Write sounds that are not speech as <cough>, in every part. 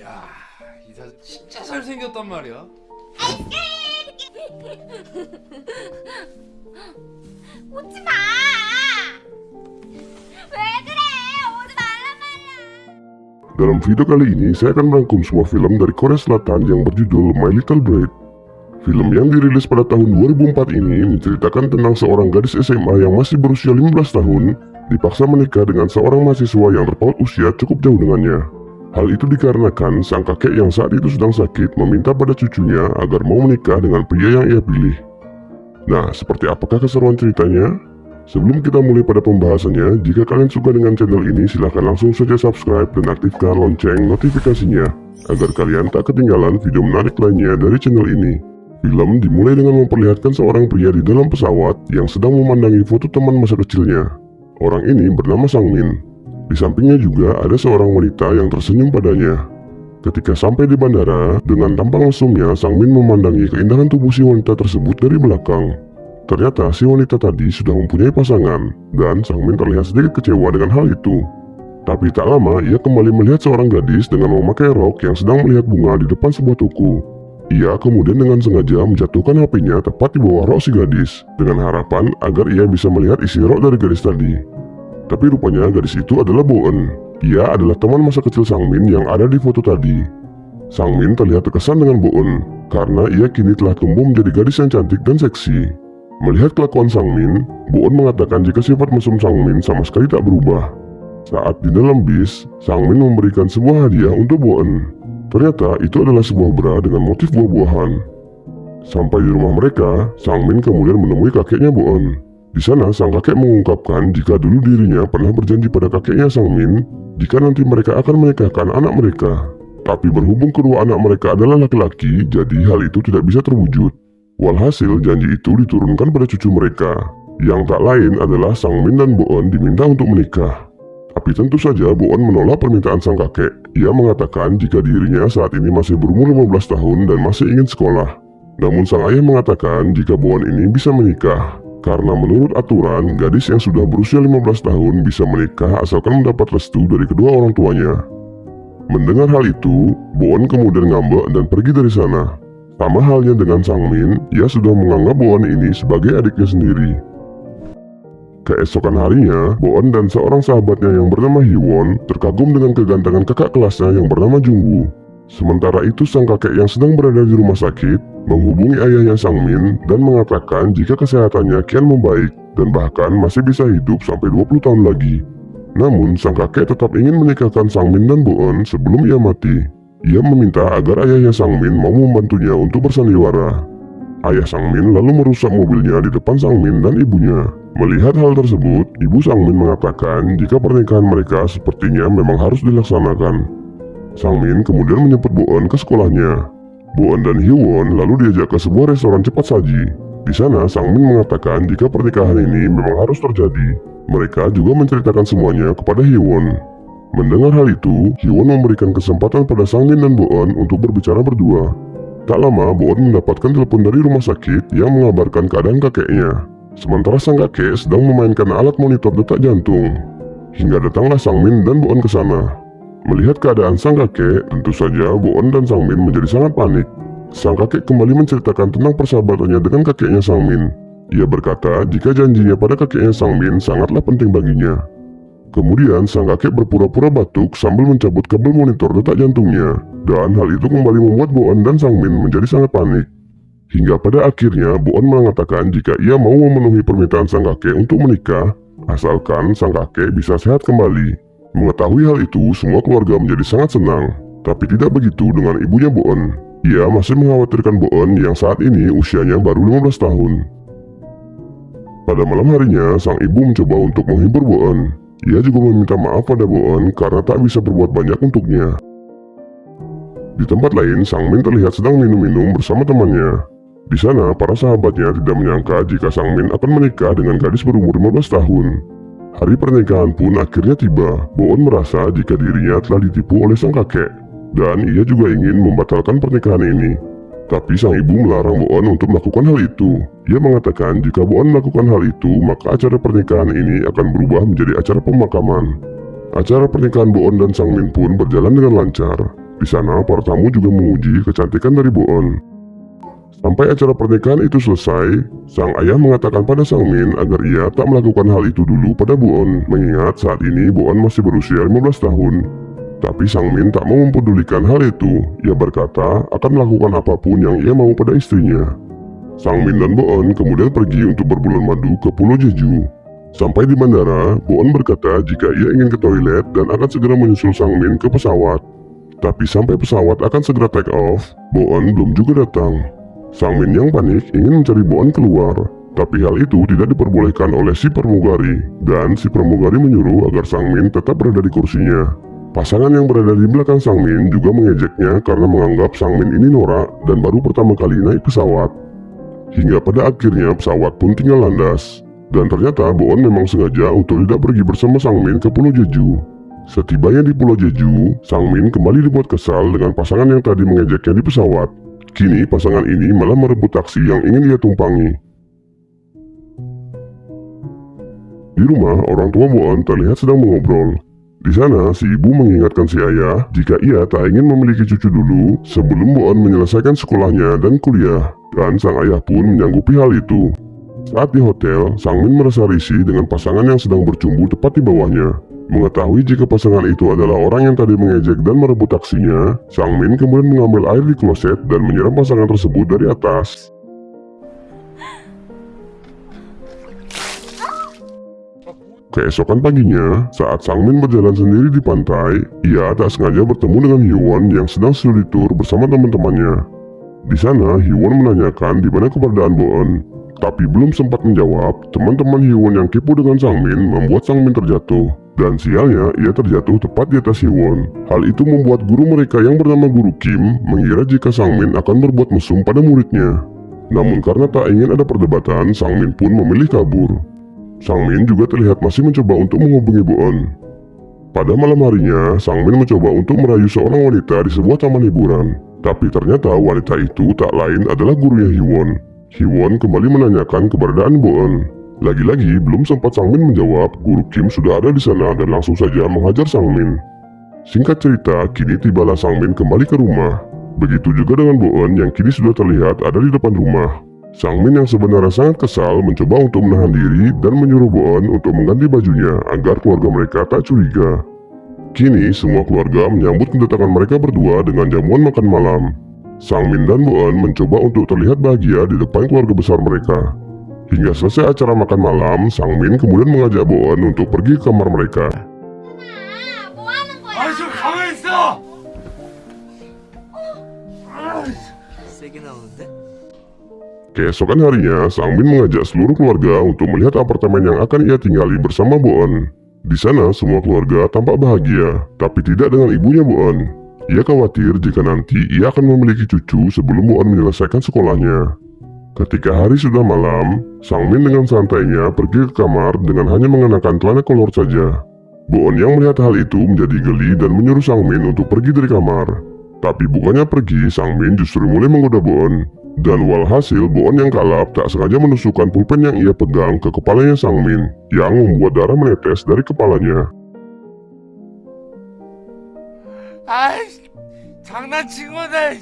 야, 이 사진 진짜 잘생겼단 말이야. <laughs> 오지 마! 왜 그래? 오지 말란 말이야! Dalam video kali ini, saya akan merangkum sebuah film dari Korea Selatan yang berjudul My Little Bride. Film yang dirilis pada tahun 2004 ini menceritakan tentang seorang gadis SMA yang masih berusia 15 tahun dipaksa menikah dengan seorang mahasiswa yang terpaut usia cukup jauh dengannya. Hal itu dikarenakan sang kakek yang saat itu sedang sakit meminta pada cucunya agar mau menikah dengan pria yang ia pilih. Nah, seperti apakah keseruan ceritanya? Sebelum kita mulai pada pembahasannya, jika kalian suka dengan channel ini silahkan langsung saja subscribe dan aktifkan lonceng notifikasinya agar kalian tak ketinggalan video menarik lainnya dari channel ini. Film dimulai dengan memperlihatkan seorang pria di dalam pesawat yang sedang memandangi foto teman masa kecilnya. Orang ini bernama Sang Min. Di sampingnya juga ada seorang wanita yang tersenyum padanya. Ketika sampai di bandara, dengan tampang mesumnya Sang Min memandangi keindahan tubuh si wanita tersebut dari belakang. Ternyata si wanita tadi sudah mempunyai pasangan, dan Sang Min terlihat sedikit kecewa dengan hal itu. Tapi tak lama, ia kembali melihat seorang gadis dengan memakai rok yang sedang melihat bunga di depan sebuah toko. Ia kemudian dengan sengaja menjatuhkan HP-nya tepat di bawah rok si gadis, dengan harapan agar ia bisa melihat isi rok dari gadis tadi. Tapi rupanya gadis itu adalah Boen. Ia adalah teman masa kecil Sang Min yang ada di foto tadi. Sang Min terlihat terkesan dengan Boen, karena ia kini telah tumbuh menjadi gadis yang cantik dan seksi. Melihat kelakuan Sang Min, Boon mengatakan jika sifat mesum Sang Min sama sekali tak berubah. Saat di dalam bis, Sang Min memberikan sebuah hadiah untuk Boon. Ternyata itu adalah sebuah bra dengan motif buah-buahan. Sampai di rumah mereka, Sang Min kemudian menemui kakeknya Boon. Di sana, sang kakek mengungkapkan jika dulu dirinya pernah berjanji pada kakeknya Sang Min jika nanti mereka akan menikahkan anak mereka. Tapi berhubung kedua anak mereka adalah laki-laki, jadi hal itu tidak bisa terwujud. Walhasil, janji itu diturunkan pada cucu mereka, yang tak lain adalah Sang Min dan Boon diminta untuk menikah. Tapi tentu saja Boon menolak permintaan sang kakek. Ia mengatakan jika dirinya saat ini masih berumur 15 tahun dan masih ingin sekolah. Namun sang ayah mengatakan jika Boon ini bisa menikah. Karena menurut aturan, gadis yang sudah berusia 15 tahun bisa menikah asalkan mendapat restu dari kedua orang tuanya. Mendengar hal itu, Boon kemudian ngambek dan pergi dari sana. Sama halnya dengan Sang Min, ia sudah menganggap Boon ini sebagai adiknya sendiri. Keesokan harinya, Boon dan seorang sahabatnya yang bernama Hiwon terkagum dengan kegantengan kakak kelasnya yang bernama Jungwoo. Sementara itu sang kakek yang sedang berada di rumah sakit menghubungi ayahnya Sang Min dan mengatakan jika kesehatannya kian membaik dan bahkan masih bisa hidup sampai 20 tahun lagi. Namun sang kakek tetap ingin menikahkan Sang Min dan Boon sebelum ia mati. Ia meminta agar ayahnya Sang Min mau membantunya untuk bersandiwara. Ayah Sang Min lalu merusak mobilnya di depan Sang Min dan ibunya. Melihat hal tersebut, ibu Sang Min mengatakan jika pernikahan mereka sepertinya memang harus dilaksanakan. Sang Min kemudian menjemput Boon ke sekolahnya. Boon dan Hyewon lalu diajak ke sebuah restoran cepat saji. Di sana, Sang Min mengatakan jika pernikahan ini memang harus terjadi. Mereka juga menceritakan semuanya kepada Hyewon. Mendengar hal itu, Hyewon memberikan kesempatan pada Sang Min dan Boon untuk berbicara berdua. Tak lama, Boon mendapatkan telepon dari rumah sakit yang mengabarkan keadaan kakeknya. Sementara sang kakek sedang memainkan alat monitor detak jantung. Hingga datanglah Sang Min dan Boon ke sana. Melihat keadaan sang kakek, tentu saja Boon dan Sang Min menjadi sangat panik. Sang kakek kembali menceritakan tentang persahabatannya dengan kakeknya Sang Min. Ia berkata jika janjinya pada kakeknya Sang Min sangatlah penting baginya. Kemudian sang kakek berpura-pura batuk sambil mencabut kabel monitor detak jantungnya. Dan hal itu kembali membuat Boon dan Sang Min menjadi sangat panik. Hingga pada akhirnya Boon mengatakan jika ia mau memenuhi permintaan sang kakek untuk menikah, asalkan sang kakek bisa sehat kembali. Mengetahui hal itu, semua keluarga menjadi sangat senang. Tapi tidak begitu dengan ibunya Boon. Ia masih mengkhawatirkan Boon yang saat ini usianya baru 15 tahun. Pada malam harinya, sang ibu mencoba untuk menghibur Boon. Ia juga meminta maaf pada Boon karena tak bisa berbuat banyak untuknya. Di tempat lain, Sang Min terlihat sedang minum-minum bersama temannya. Di sana, para sahabatnya tidak menyangka jika Sang Min akan menikah dengan gadis berumur 15 tahun. Hari pernikahan pun akhirnya tiba. Boon merasa jika dirinya telah ditipu oleh sang kakek. Dan ia juga ingin membatalkan pernikahan ini. Tapi sang ibu melarang Boon untuk melakukan hal itu. Ia mengatakan jika Boon melakukan hal itu, maka acara pernikahan ini akan berubah menjadi acara pemakaman. Acara pernikahan Boon dan Sang Min pun berjalan dengan lancar. Di sana, para tamu juga menguji kecantikan dari Boon. Sampai acara pernikahan itu selesai, sang ayah mengatakan pada Sang Min agar ia tak melakukan hal itu dulu pada Boon, mengingat saat ini Boon masih berusia 15 tahun. Tapi Sang Min tak mau mempedulikan hal itu. Ia berkata akan melakukan apa pun yang ia mau pada istrinya. Sang Min dan Boon kemudian pergi untuk berbulan madu ke Pulau Jeju. Sampai di bandara, Boon berkata jika ia ingin ke toilet dan akan segera menyusul Sang Min ke pesawat. Tapi sampai pesawat akan segera take off, Boon belum juga datang. Sang Min yang panik ingin mencari Boon keluar, tapi hal itu tidak diperbolehkan oleh si pramugari, dan si pramugari menyuruh agar Sang Min tetap berada di kursinya. Pasangan yang berada di belakang Sang Min juga mengejeknya karena menganggap Sang Min ini norak dan baru pertama kali naik pesawat. Hingga pada akhirnya pesawat pun tinggal landas. Dan ternyata Boon memang sengaja untuk tidak pergi bersama Sang Min ke Pulau Jeju. Setibanya di Pulau Jeju, Sang Min kembali dibuat kesal dengan pasangan yang tadi mengejeknya di pesawat. Kini pasangan ini malah merebut taksi yang ingin dia tumpangi. Di rumah, orang tua Boon terlihat sedang mengobrol. Di sana, si ibu mengingatkan si ayah jika ia tak ingin memiliki cucu dulu sebelum Boon menyelesaikan sekolahnya dan kuliah, dan sang ayah pun menyanggupi hal itu. Saat di hotel, Sang Min merasa risih dengan pasangan yang sedang bercumbu tepat di bawahnya. Mengetahui jika pasangan itu adalah orang yang tadi mengejek dan merebut taksinya, Sang Min kemudian mengambil air di kloset dan menyiram pasangan tersebut dari atas. Keesokan paginya, saat Sang Min berjalan sendiri di pantai, ia tak sengaja bertemu dengan Hyewon yang sedang studi tour bersama teman-temannya. Di sana, Hyewon menanyakan di mana keberadaan Boon. Tapi belum sempat menjawab, teman-teman Hyewon yang kepo dengan Sang Min membuat Sang Min terjatuh. Dan sialnya, ia terjatuh tepat di atas Hyewon. Hal itu membuat guru mereka yang bernama Guru Kim mengira jika Sang Min akan berbuat mesum pada muridnya. Namun karena tak ingin ada perdebatan, Sang Min pun memilih kabur. Sang Min juga terlihat masih mencoba untuk menghubungi Boon. Pada malam harinya, Sang Min mencoba untuk merayu seorang wanita di sebuah taman hiburan. Tapi ternyata wanita itu tak lain adalah gurunya Hyewon. Hyewon kembali menanyakan keberadaan Boon. Lagi-lagi belum sempat Sang Min menjawab, Guru Kim sudah ada di sana dan langsung saja menghajar Sang Min. Singkat cerita, kini tibalah Sang Min kembali ke rumah. Begitu juga dengan Boon yang kini sudah terlihat ada di depan rumah. Sang Min yang sebenarnya sangat kesal mencoba untuk menahan diri dan menyuruh Boon untuk mengganti bajunya agar keluarga mereka tak curiga. Kini semua keluarga menyambut kedatangan mereka berdua dengan jamuan makan malam. Sang Min dan Boon mencoba untuk terlihat bahagia di depan keluarga besar mereka. Hingga selesai acara makan malam, Sang Min kemudian mengajak Boon untuk pergi ke kamar mereka. Keesokan harinya, Sang Min mengajak seluruh keluarga untuk melihat apartemen yang akan ia tinggali bersama Boon. Di sana, semua keluarga tampak bahagia, tapi tidak dengan ibunya Boon. Ia khawatir jika nanti ia akan memiliki cucu sebelum Boon menyelesaikan sekolahnya. Ketika hari sudah malam, Sang Min dengan santainya pergi ke kamar dengan hanya mengenakan celana kolor saja. Boon yang melihat hal itu menjadi geli dan menyuruh Sang Min untuk pergi dari kamar. Tapi bukannya pergi, Sang Min justru mulai menggoda Boon. Dan walhasil, Boon yang kalap tak sengaja menusukkan pulpen yang ia pegang ke kepalanya Sang Min, yang membuat darah menetes dari kepalanya. 아이, 장난친 거네.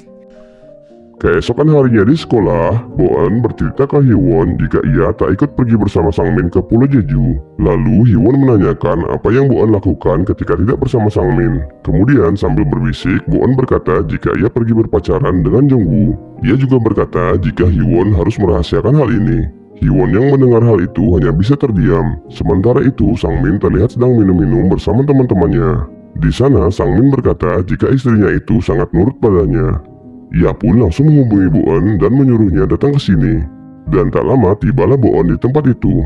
Keesokan harinya di sekolah, Boon bercerita ke Hyewon jika ia tak ikut pergi bersama Sang Min ke Pulau Jeju. Lalu Hyewon menanyakan apa yang Boon lakukan ketika tidak bersama Sang Min. Kemudian sambil berbisik, Boon berkata jika ia pergi berpacaran dengan Jongwoo. Ia juga berkata jika Hyewon harus merahasiakan hal ini. Hyewon yang mendengar hal itu hanya bisa terdiam. Sementara itu, Sang Min terlihat sedang minum-minum bersama teman-temannya. Di sana, Sang Min berkata jika istrinya itu sangat nurut padanya. Ia pun langsung menghubungi Boon dan menyuruhnya datang ke sini. Dan tak lama tibalah Boon di tempat itu.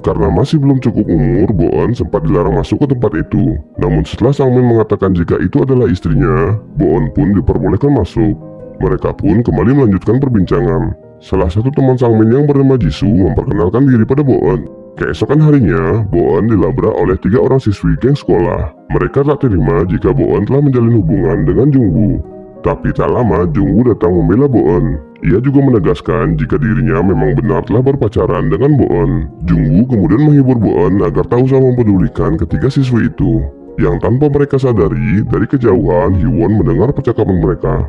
Karena masih belum cukup umur, Boon sempat dilarang masuk ke tempat itu. Namun setelah Sang Min mengatakan jika itu adalah istrinya, Boon pun diperbolehkan masuk. Mereka pun kembali melanjutkan perbincangan. Salah satu teman Sang Min yang bernama Jisoo memperkenalkan diri pada Boon. Keesokan harinya, Boon dilabrak oleh tiga orang siswi geng sekolah. Mereka tak terima jika Boon telah menjalin hubungan dengan Jungwoo. Tapi tak lama Jungwoo datang membela Boon. Ia juga menegaskan jika dirinya memang benar telah berpacaran dengan Boon. Jungwoo kemudian menghibur Boon agar tak usah mempedulikan ketiga siswi itu. Yang tanpa mereka sadari, dari kejauhan Hyewon mendengar percakapan mereka.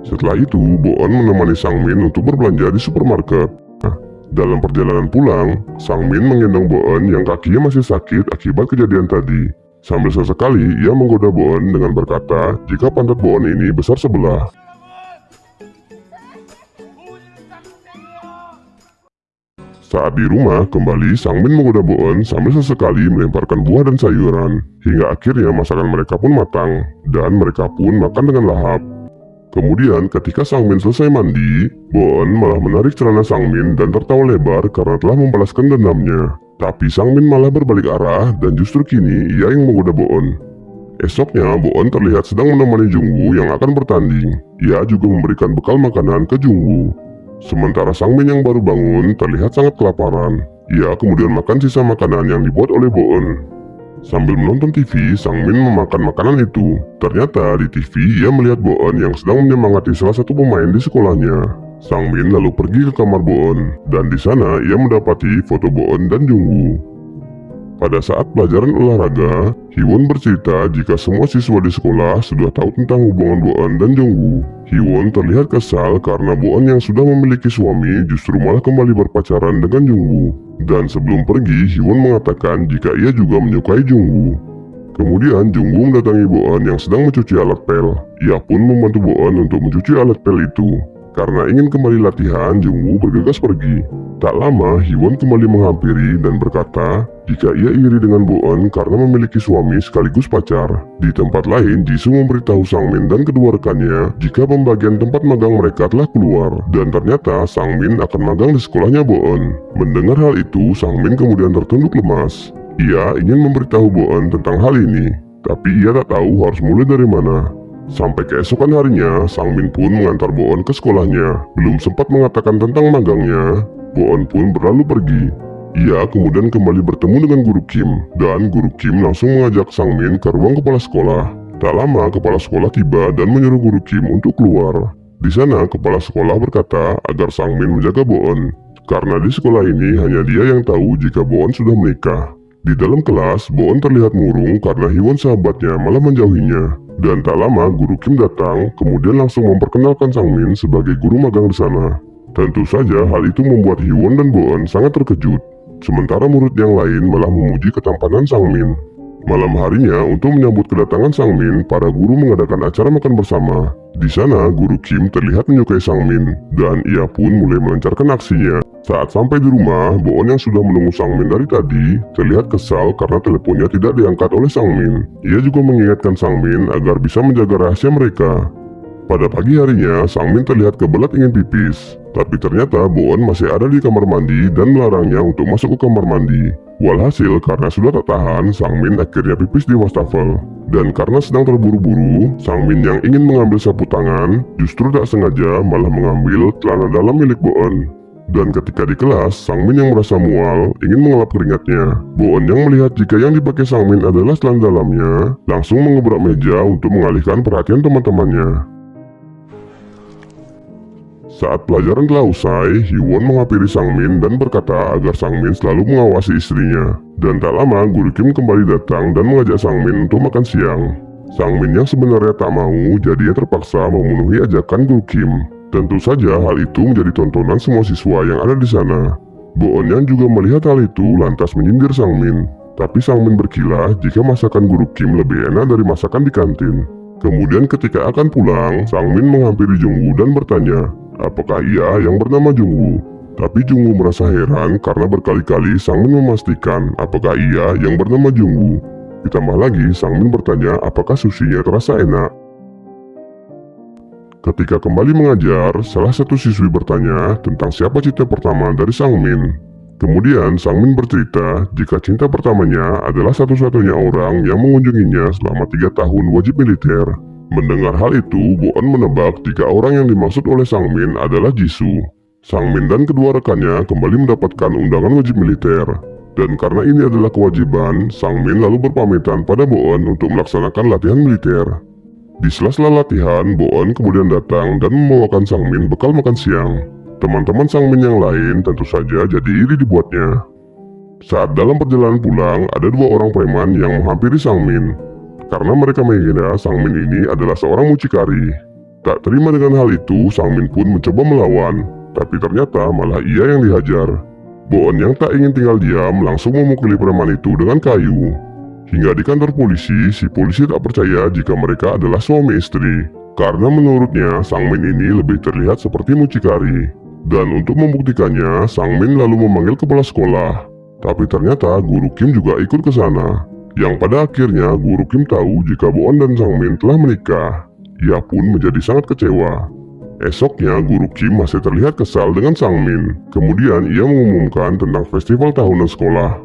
Setelah itu, Boon menemani Sang Min untuk berbelanja di supermarket. Nah, dalam perjalanan pulang, Sang Min menggendong Boon yang kakinya masih sakit akibat kejadian tadi. Sambil sesekali, ia menggoda Boon dengan berkata jika pantat Boon ini besar sebelah. Saat di rumah, kembali Sang Min menggoda Boon sambil sesekali melemparkan buah dan sayuran. Hingga akhirnya masakan mereka pun matang, dan mereka pun makan dengan lahap. Kemudian ketika Sang Min selesai mandi, Boon malah menarik celana Sang Min dan tertawa lebar karena telah membalaskan dendamnya. Tapi Sang Min malah berbalik arah dan justru kini ia yang menggoda Boon. Esoknya, Boon terlihat sedang menemani Jungwoo yang akan bertanding. Ia juga memberikan bekal makanan ke Jungwoo. Sementara Sang Min yang baru bangun terlihat sangat kelaparan. Ia kemudian makan sisa makanan yang dibuat oleh Boon. Sambil menonton TV, Sang Min memakan makanan itu. Ternyata di TV ia melihat Boon yang sedang menyemangati salah satu pemain di sekolahnya. Sang Min lalu pergi ke kamar Boon, dan di sana ia mendapati foto Boon dan Jungwoo. Pada saat pelajaran olahraga, Hiwon bercerita jika semua siswa di sekolah sudah tahu tentang hubungan Boon dan Jongwoo. Hiwon terlihat kesal karena Boon yang sudah memiliki suami justru malah kembali berpacaran dengan Jongwoo. Dan sebelum pergi, Hiwon mengatakan jika ia juga menyukai Jongwoo. Kemudian Jongwoo mendatangi Boon yang sedang mencuci alat pel. Ia pun membantu Boon untuk mencuci alat pel itu. Karena ingin kembali latihan, Jungwoo bergegas pergi. Tak lama, Hiwon kembali menghampiri dan berkata jika ia iri dengan Boon karena memiliki suami sekaligus pacar. Di tempat lain, Jisoo memberitahu Sang Min dan kedua rekannya jika pembagian tempat magang mereka telah keluar. Dan ternyata Sang Min akan magang di sekolahnya Boon. Mendengar hal itu, Sang Min kemudian tertunduk lemas. Ia ingin memberitahu Boon tentang hal ini, tapi ia tak tahu harus mulai dari mana. Sampai keesokan harinya, Sang Min pun mengantar Boon ke sekolahnya. Belum sempat mengatakan tentang magangnya, Boon pun berlalu pergi. Ia kemudian kembali bertemu dengan Guru Kim, dan Guru Kim langsung mengajak Sang Min ke ruang kepala sekolah. Tak lama, kepala sekolah tiba dan menyuruh Guru Kim untuk keluar. Di sana, kepala sekolah berkata agar Sang Min menjaga Boon, karena di sekolah ini hanya dia yang tahu jika Boon sudah menikah. Di dalam kelas, Boon terlihat murung karena Hiwon sahabatnya malah menjauhinya. Dan tak lama guru Kim datang, kemudian langsung memperkenalkan Sang Min sebagai guru magang di sana. Tentu saja hal itu membuat Hyewon dan Boon sangat terkejut. Sementara murid yang lain malah memuji ketampanan Sang Min. Malam harinya, untuk menyambut kedatangan Sang Min, para guru mengadakan acara makan bersama. Di sana, Guru Kim terlihat menyukai Sang Min, dan ia pun mulai melancarkan aksinya. Saat sampai di rumah, Boon yang sudah menunggu Sang Min dari tadi terlihat kesal karena teleponnya tidak diangkat oleh Sang Min. Ia juga mengingatkan Sang Min agar bisa menjaga rahasia mereka. Pada pagi harinya, Sang Min terlihat kebelat ingin pipis. Tapi ternyata Boon masih ada di kamar mandi dan melarangnya untuk masuk ke kamar mandi. Walhasil karena sudah tak tahan, Sang Min akhirnya pipis di wastafel. Dan karena sedang terburu-buru, Sang Min yang ingin mengambil sapu tangan, justru tak sengaja malah mengambil celana dalam milik Boon. Dan ketika di kelas, Sang Min yang merasa mual ingin mengelap keringatnya. Boon yang melihat jika yang dipakai Sang Min adalah celana dalamnya, langsung mengebrak meja untuk mengalihkan perhatian teman-temannya. Saat pelajaran telah usai, Hyewon menghampiri Sang Min dan berkata agar Sang Min selalu mengawasi istrinya. Dan tak lama, Guru Kim kembali datang dan mengajak Sang Min untuk makan siang. Sang Min yang sebenarnya tak mau, jadi ia terpaksa memenuhi ajakan Guru Kim. Tentu saja hal itu menjadi tontonan semua siswa yang ada di sana. Boon yang juga melihat hal itu lantas menyindir Sang Min. Tapi Sang Min berkilah jika masakan guru Kim lebih enak dari masakan di kantin. Kemudian ketika akan pulang, Sang Min menghampiri Jungwoo dan bertanya, apakah ia yang bernama Jungwoo. Tapi Jungwoo merasa heran karena berkali-kali Sang Min memastikan apakah ia yang bernama Jungwoo. Ditambah lagi, Sang Min bertanya apakah susinya terasa enak. Ketika kembali mengajar, salah satu siswi bertanya tentang siapa cinta pertama dari Sang Min. Kemudian Sang Min bercerita jika cinta pertamanya adalah satu-satunya orang yang mengunjunginya selama tiga tahun wajib militer. Mendengar hal itu, Boon menebak jika orang yang dimaksud oleh Sang Min adalah Jisoo. Sang Min dan kedua rekannya kembali mendapatkan undangan wajib militer. Dan karena ini adalah kewajiban, Sang Min lalu berpamitan pada Boon untuk melaksanakan latihan militer. Di sela-sela latihan, Boon kemudian datang dan membawakan Sang Min bekal makan siang. Teman-teman Sang Min yang lain tentu saja jadi iri dibuatnya. Saat dalam perjalanan pulang, ada dua orang preman yang menghampiri Sang Min. Karena mereka mengira Sang Min ini adalah seorang mucikari. Tak terima dengan hal itu, Sang Min pun mencoba melawan, tapi ternyata malah ia yang dihajar. Boon yang tak ingin tinggal diam langsung memukuli preman itu dengan kayu. Hingga di kantor polisi, si polisi tak percaya jika mereka adalah suami istri. Karena menurutnya, Sang Min ini lebih terlihat seperti mucikari. Dan untuk membuktikannya, Sang Min lalu memanggil kepala sekolah. Tapi ternyata guru Kim juga ikut ke sana. Yang pada akhirnya guru Kim tahu jika Boon dan Sang Min telah menikah. Ia pun menjadi sangat kecewa. Esoknya, Guru Kim masih terlihat kesal dengan Sang Min. Kemudian, ia mengumumkan tentang festival tahunan sekolah.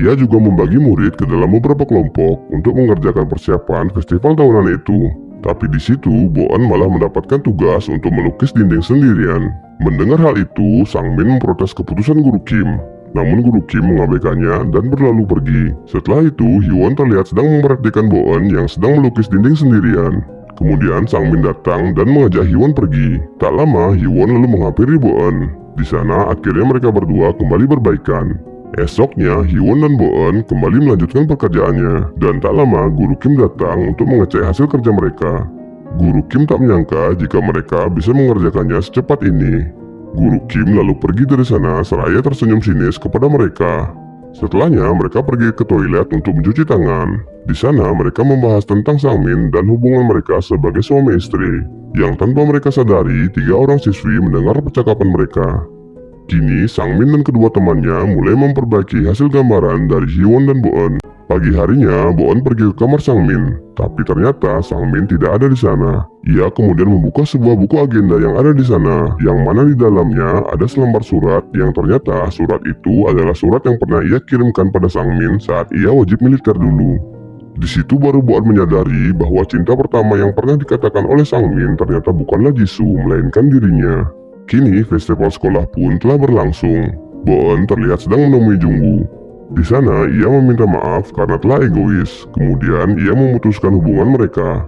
Ia juga membagi murid ke dalam beberapa kelompok untuk mengerjakan persiapan festival tahunan itu. Tapi di situ, Boan malah mendapatkan tugas untuk melukis dinding sendirian. Mendengar hal itu, Sang Min memprotes keputusan Guru Kim. Namun Guru Kim mengabaikannya dan berlalu pergi. Setelah itu, Hyewon terlihat sedang memperhatikan Boan yang sedang melukis dinding sendirian. Kemudian Sang Min datang dan mengajak Hyewon pergi. Tak lama, Hyewon lalu menghampiri Boon. Di sana, akhirnya mereka berdua kembali berbaikan. Esoknya, Hyewon dan Boon kembali melanjutkan pekerjaannya. Dan tak lama, Guru Kim datang untuk mengecek hasil kerja mereka. Guru Kim tak menyangka jika mereka bisa mengerjakannya secepat ini. Guru Kim lalu pergi dari sana seraya tersenyum sinis kepada mereka. Setelahnya, mereka pergi ke toilet untuk mencuci tangan. Di sana, mereka membahas tentang Sang Min dan hubungan mereka sebagai suami istri. Yang tanpa mereka sadari, tiga orang siswi mendengar percakapan mereka. Kini, Sang Min dan kedua temannya mulai memperbaiki hasil gambaran dari Hyewon dan Boon. Pagi harinya, Boon pergi ke kamar Sang Min, tapi ternyata Sang Min tidak ada di sana. Ia kemudian membuka sebuah buku agenda yang ada di sana, yang mana di dalamnya ada selembar surat yang ternyata surat itu adalah surat yang pernah ia kirimkan pada Sang Min saat ia wajib militer dulu. Di situ baru Boon menyadari bahwa cinta pertama yang pernah dikatakan oleh Sang Min ternyata bukanlah Jisoo, melainkan dirinya. Kini, festival sekolah pun telah berlangsung. Boon terlihat sedang menemui Jungwoo. Di sana, ia meminta maaf karena telah egois. Kemudian, ia memutuskan hubungan mereka.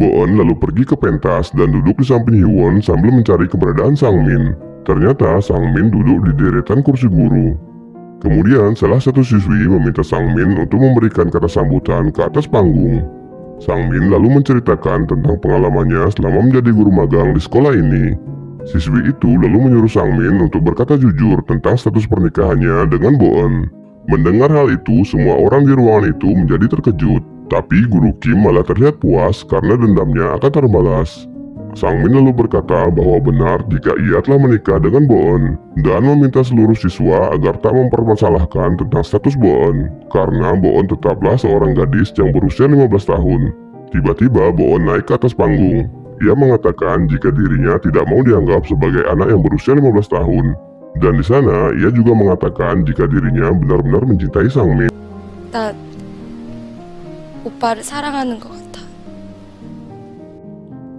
Boon lalu pergi ke pentas dan duduk di samping Hyewon sambil mencari keberadaan Sang Min. Ternyata Sang Min duduk di deretan kursi guru. Kemudian, salah satu siswi meminta Sang Min untuk memberikan kata sambutan ke atas panggung. Sang Min lalu menceritakan tentang pengalamannya selama menjadi guru magang di sekolah ini. Siswi itu lalu menyuruh Sang Min untuk berkata jujur tentang status pernikahannya dengan Boon. Mendengar hal itu, semua orang di ruangan itu menjadi terkejut. Tapi Guru Kim malah terlihat puas karena dendamnya akan terbalas. Sang Min lalu berkata bahwa benar jika ia telah menikah dengan Boon dan meminta seluruh siswa agar tak mempermasalahkan tentang status Boon karena Boon tetaplah seorang gadis yang berusia 15 tahun. Tiba-tiba Boon naik ke atas panggung. Ia mengatakan jika dirinya tidak mau dianggap sebagai anak yang berusia 15 tahun dan di sana, ia juga mengatakan jika dirinya benar-benar mencintai Sang Min. 나 오빠를 사랑하는 것 같아.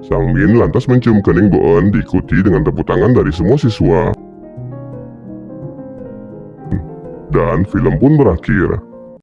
Sang Min lantas mencium kening Boon diikuti dengan tepuk tangan dari semua siswa. Dan film pun berakhir.